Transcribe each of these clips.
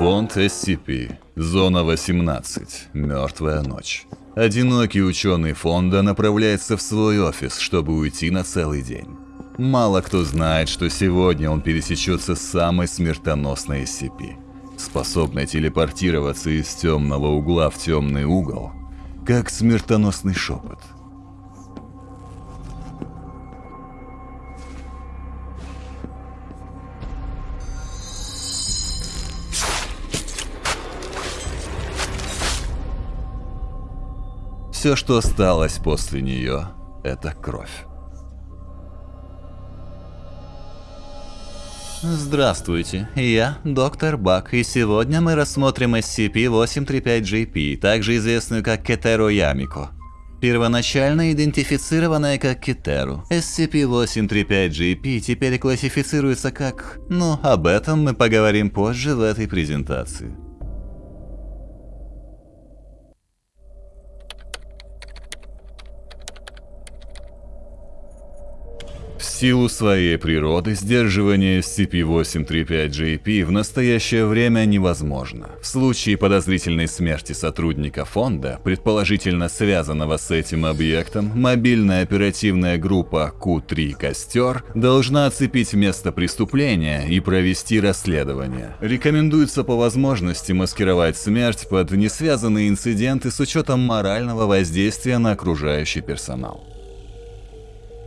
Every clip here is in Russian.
Фонд SCP. Зона 18. Мертвая ночь. Одинокий ученый фонда направляется в свой офис, чтобы уйти на целый день. Мало кто знает, что сегодня он пересечется с самой смертоносной SCP, способной телепортироваться из темного угла в темный угол, как смертоносный шепот. Все, что осталось после нее, это кровь. Здравствуйте, я доктор Бак, и сегодня мы рассмотрим SCP-835-GP, также известную как Кетеро Ямико. Первоначально идентифицированная как Китеру, SCP-835-GP теперь классифицируется как... Ну, об этом мы поговорим позже в этой презентации. В силу своей природы сдерживание SCP-835-JP в настоящее время невозможно. В случае подозрительной смерти сотрудника фонда, предположительно связанного с этим объектом, мобильная оперативная группа Q3 «Костер» должна оцепить место преступления и провести расследование. Рекомендуется по возможности маскировать смерть под несвязанные инциденты с учетом морального воздействия на окружающий персонал.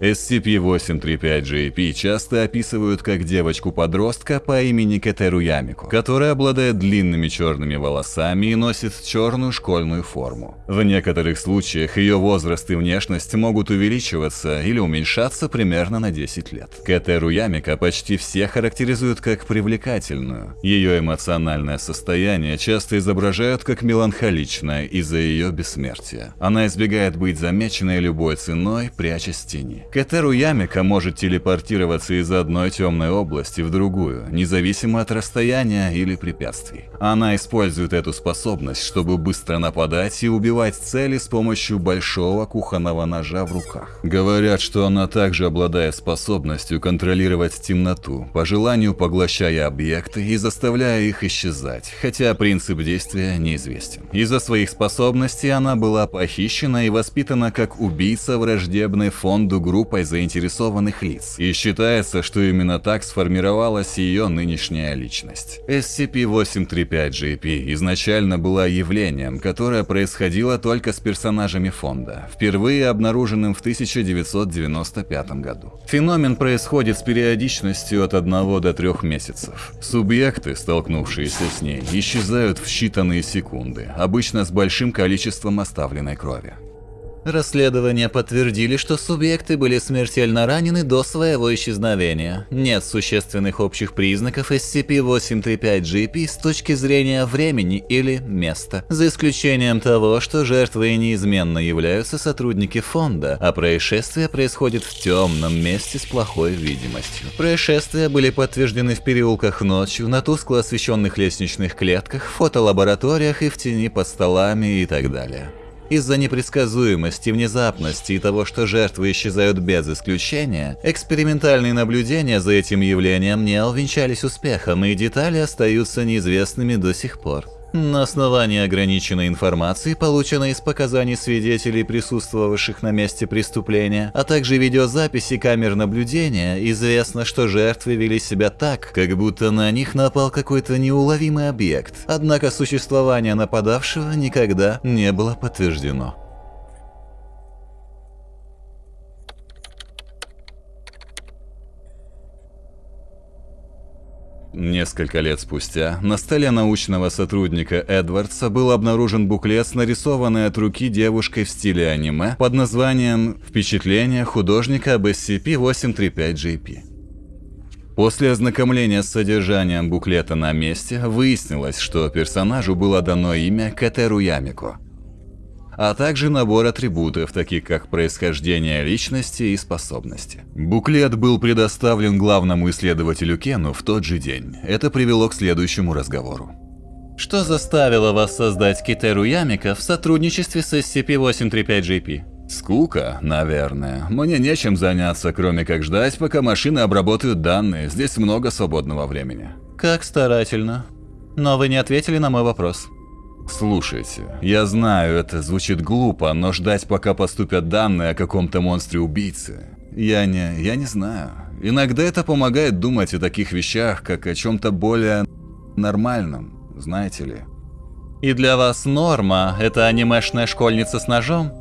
SCP-835-JP часто описывают как девочку-подростка по имени Катеру Ямику, которая обладает длинными черными волосами и носит черную школьную форму. В некоторых случаях ее возраст и внешность могут увеличиваться или уменьшаться примерно на 10 лет. Катеру Ямика почти все характеризуют как привлекательную. Ее эмоциональное состояние часто изображают как меланхоличное из-за ее бессмертия. Она избегает быть замеченной любой ценой, прячась в тени. Катеру Ямика может телепортироваться из одной темной области в другую, независимо от расстояния или препятствий. Она использует эту способность, чтобы быстро нападать и убивать цели с помощью большого кухонного ножа в руках. Говорят, что она также обладает способностью контролировать темноту, по желанию поглощая объекты и заставляя их исчезать, хотя принцип действия неизвестен. Из-за своих способностей она была похищена и воспитана как убийца враждебной фонду группы группой заинтересованных лиц, и считается, что именно так сформировалась ее нынешняя личность. SCP-835-GP изначально была явлением, которое происходило только с персонажами фонда, впервые обнаруженным в 1995 году. Феномен происходит с периодичностью от 1 до 3 месяцев. Субъекты, столкнувшиеся с ней, исчезают в считанные секунды, обычно с большим количеством оставленной крови. Расследования подтвердили, что субъекты были смертельно ранены до своего исчезновения. Нет существенных общих признаков SCP-835-GP с точки зрения времени или места, за исключением того, что жертвой неизменно являются сотрудники фонда, а происшествие происходит в темном месте с плохой видимостью. Происшествия были подтверждены в переулках ночью, на тускло освещенных лестничных клетках, фотолабораториях и в тени под столами и так далее. Из-за непредсказуемости, внезапности и того, что жертвы исчезают без исключения, экспериментальные наблюдения за этим явлением не увенчались успехом, и детали остаются неизвестными до сих пор. На основании ограниченной информации, полученной из показаний свидетелей, присутствовавших на месте преступления, а также видеозаписи камер наблюдения, известно, что жертвы вели себя так, как будто на них напал какой-то неуловимый объект. Однако существование нападавшего никогда не было подтверждено. Несколько лет спустя на столе научного сотрудника Эдвардса был обнаружен буклет с нарисованной от руки девушкой в стиле аниме под названием «Впечатление художника об SCP-835-JP». После ознакомления с содержанием буклета на месте выяснилось, что персонажу было дано имя Катеру Ямико – а также набор атрибутов, таких как происхождение личности и способности. Буклет был предоставлен главному исследователю Кену в тот же день. Это привело к следующему разговору. Что заставило вас создать Китеру Ямика в сотрудничестве с SCP-835-JP? Скука, наверное. Мне нечем заняться, кроме как ждать, пока машины обработают данные. Здесь много свободного времени. Как старательно. Но вы не ответили на мой вопрос. Слушайте, я знаю, это звучит глупо, но ждать, пока поступят данные о каком-то монстре-убийце, я не... я не знаю. Иногда это помогает думать о таких вещах, как о чем-то более нормальном, знаете ли. И для вас норма – это анимешная школьница с ножом?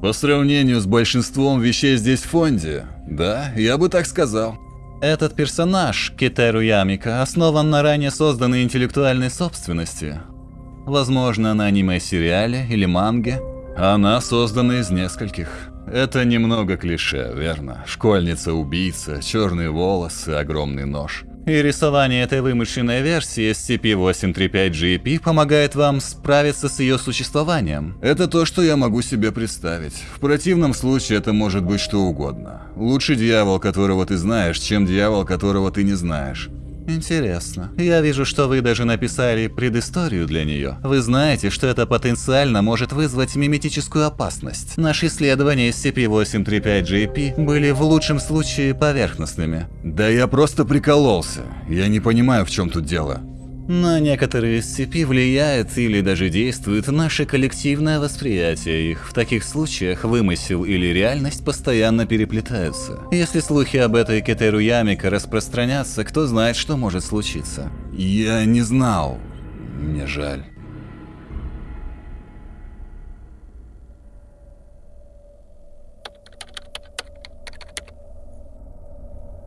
По сравнению с большинством вещей здесь в фонде, да, я бы так сказал. Этот персонаж, Китеру Ямика, основан на ранее созданной интеллектуальной собственности. Возможно, на аниме-сериале или манге. Она создана из нескольких. Это немного клише, верно? Школьница-убийца, черные волосы, огромный нож. И рисование этой вымышленной версии SCP-835-GP помогает вам справиться с ее существованием. Это то, что я могу себе представить. В противном случае это может быть что угодно. Лучше дьявол, которого ты знаешь, чем дьявол, которого ты не знаешь. Интересно. Я вижу, что вы даже написали предысторию для нее. Вы знаете, что это потенциально может вызвать миметическую опасность. Наши исследования SCP-835-JP были в лучшем случае поверхностными. Да я просто прикололся. Я не понимаю, в чем тут дело. На некоторые SCP влияет или даже действует наше коллективное восприятие их. В таких случаях вымысел или реальность постоянно переплетаются. Если слухи об этой Кетеру Ямика распространятся, кто знает, что может случиться. Я не знал. Мне жаль.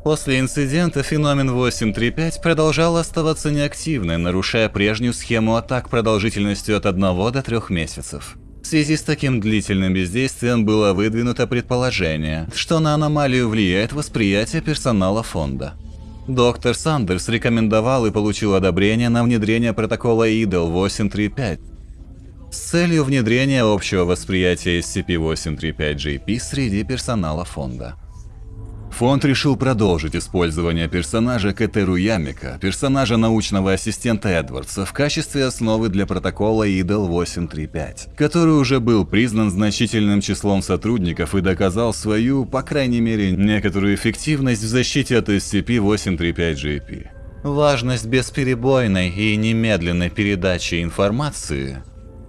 После инцидента феномен 835 продолжал оставаться неактивным, нарушая прежнюю схему атак продолжительностью от 1 до 3 месяцев. В связи с таким длительным бездействием было выдвинуто предположение, что на аномалию влияет восприятие персонала фонда. Доктор Сандерс рекомендовал и получил одобрение на внедрение протокола IDL 835 с целью внедрения общего восприятия SCP-835-JP среди персонала фонда. Фонд решил продолжить использование персонажа Катеру Ямика, персонажа научного ассистента Эдвардса, в качестве основы для протокола IDL 835, который уже был признан значительным числом сотрудников и доказал свою, по крайней мере, некоторую эффективность в защите от SCP-835-GP. Важность бесперебойной и немедленной передачи информации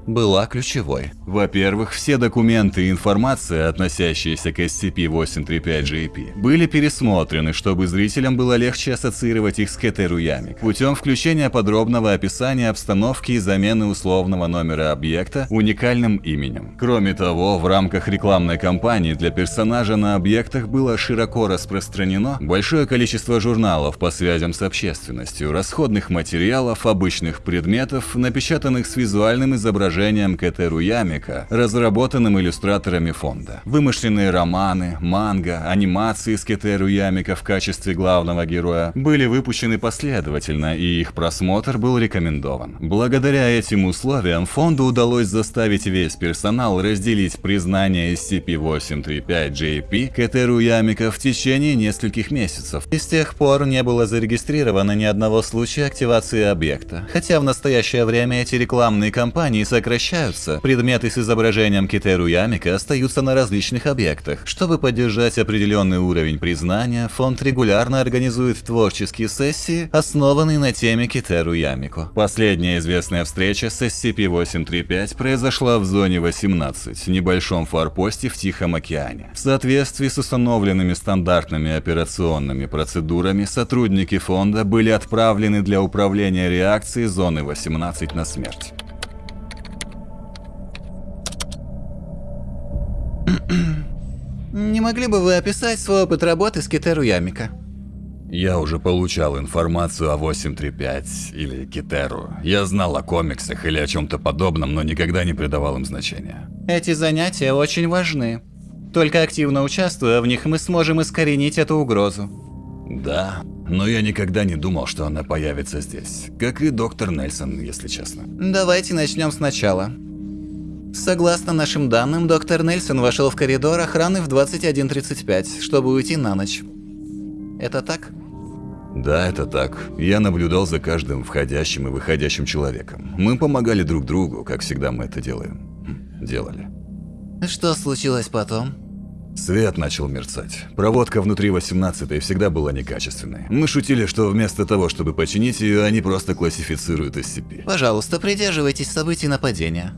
была ключевой. Во-первых, все документы и информация, относящиеся к SCP-835-GP, были пересмотрены, чтобы зрителям было легче ассоциировать их с Кетеру Ямик, путем включения подробного описания обстановки и замены условного номера объекта уникальным именем. Кроме того, в рамках рекламной кампании для персонажа на объектах было широко распространено большое количество журналов по связям с общественностью, расходных материалов, обычных предметов, напечатанных с визуальным изображением изображением Кэтеру Ямика, разработанным иллюстраторами фонда. Вымышленные романы, манга, анимации с Кэтеру Ямика в качестве главного героя были выпущены последовательно, и их просмотр был рекомендован. Благодаря этим условиям фонду удалось заставить весь персонал разделить признание SCP-835-JP Кэтеру Ямика в течение нескольких месяцев. И с тех пор не было зарегистрировано ни одного случая активации объекта, хотя в настоящее время эти рекламные кампании сокращаются сокращаются, предметы с изображением Китеру Ямика остаются на различных объектах. Чтобы поддержать определенный уровень признания, фонд регулярно организует творческие сессии, основанные на теме Китеру Ямико. Последняя известная встреча с SCP-835 произошла в зоне 18, небольшом форпосте в Тихом океане. В соответствии с установленными стандартными операционными процедурами, сотрудники фонда были отправлены для управления реакцией зоны 18 на смерть. Не могли бы вы описать свой опыт работы с Китеру Ямика? Я уже получал информацию о 835 или Китеру. Я знал о комиксах или о чем-то подобном, но никогда не придавал им значения. Эти занятия очень важны. Только активно участвуя в них, мы сможем искоренить эту угрозу. Да, но я никогда не думал, что она появится здесь. Как и доктор Нельсон, если честно. Давайте начнем сначала. Согласно нашим данным, доктор Нельсон вошел в коридор охраны в 21.35, чтобы уйти на ночь. Это так? Да, это так. Я наблюдал за каждым входящим и выходящим человеком. Мы помогали друг другу, как всегда мы это делаем. Хм, делали. Что случилось потом? Свет начал мерцать. Проводка внутри 18 всегда была некачественной. Мы шутили, что вместо того, чтобы починить ее, они просто классифицируют SCP. Пожалуйста, придерживайтесь событий нападения.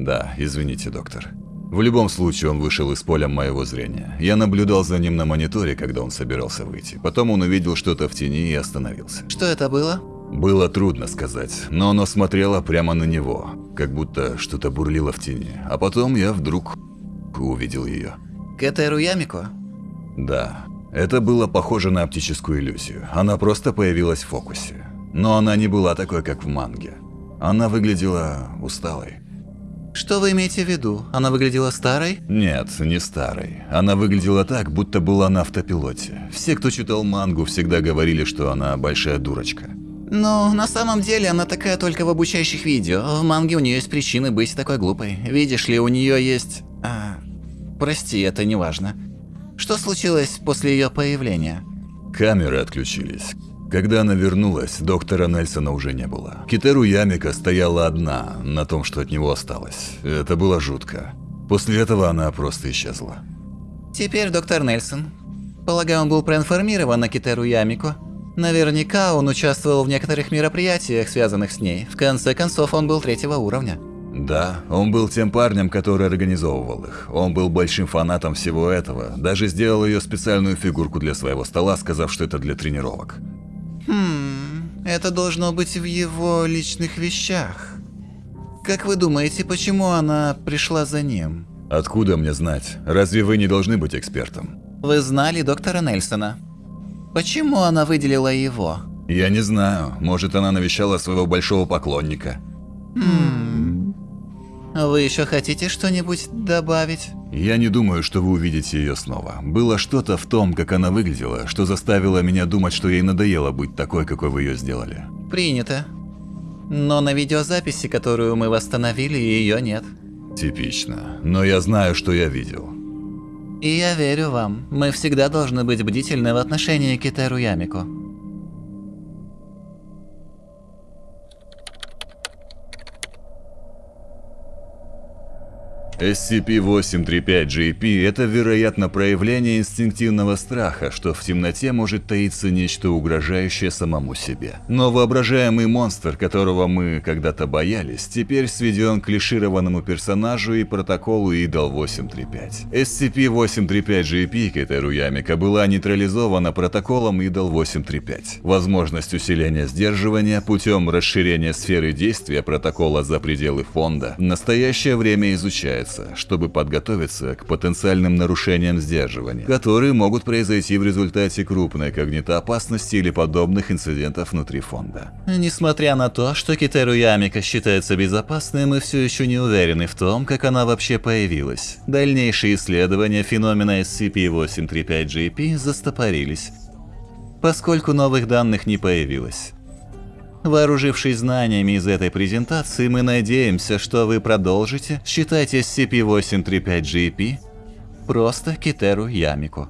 Да, извините, доктор. В любом случае он вышел из поля моего зрения. Я наблюдал за ним на мониторе, когда он собирался выйти. Потом он увидел что-то в тени и остановился. Что это было? Было трудно сказать, но оно смотрело прямо на него, как будто что-то бурлило в тени. А потом я вдруг увидел ее. Кэтеру Ямико? Да, это было похоже на оптическую иллюзию. Она просто появилась в фокусе. Но она не была такой, как в манге. Она выглядела усталой. Что вы имеете в виду? Она выглядела старой? Нет, не старой. Она выглядела так, будто была на автопилоте. Все, кто читал мангу, всегда говорили, что она большая дурочка. Ну, на самом деле она такая только в обучающих видео. В манге у нее есть причины быть такой глупой. Видишь ли, у нее есть... А, прости, это не важно. Что случилось после ее появления? Камеры отключились. Когда она вернулась, доктора Нельсона уже не было. Китеру Ямика стояла одна на том, что от него осталось. Это было жутко. После этого она просто исчезла. Теперь доктор Нельсон. Полагаю, он был проинформирован на Китеру Ямико. Наверняка он участвовал в некоторых мероприятиях, связанных с ней. В конце концов, он был третьего уровня. Да, он был тем парнем, который организовывал их. Он был большим фанатом всего этого. Даже сделал ее специальную фигурку для своего стола, сказав, что это для тренировок. Хм, это должно быть в его личных вещах. Как вы думаете, почему она пришла за ним? Откуда мне знать? Разве вы не должны быть экспертом? Вы знали доктора Нельсона. Почему она выделила его? Я не знаю. Может, она навещала своего большого поклонника. Хм. Вы еще хотите что-нибудь добавить? Я не думаю, что вы увидите ее снова. Было что-то в том, как она выглядела, что заставило меня думать, что ей надоело быть такой, какой вы ее сделали. Принято. Но на видеозаписи, которую мы восстановили, ее нет. Типично. Но я знаю, что я видел. И я верю вам. Мы всегда должны быть бдительны в отношении к Китеру Ямико. SCP-835-GP – это, вероятно, проявление инстинктивного страха, что в темноте может таиться нечто угрожающее самому себе. Но воображаемый монстр, которого мы когда-то боялись, теперь сведен к клишированному персонажу и протоколу IDAL-835. SCP-835-GP Кетеру Ямика была нейтрализована протоколом IDAL-835. Возможность усиления сдерживания путем расширения сферы действия протокола за пределы фонда в настоящее время изучается чтобы подготовиться к потенциальным нарушениям сдерживания, которые могут произойти в результате крупной когнитоопасности или подобных инцидентов внутри фонда. Несмотря на то, что Китеру Ямика считается безопасной, мы все еще не уверены в том, как она вообще появилась. Дальнейшие исследования феномена SCP-835-GP застопорились, поскольку новых данных не появилось. Вооружившись знаниями из этой презентации, мы надеемся, что вы продолжите считать SCP-835-GP просто Китеру Ямику.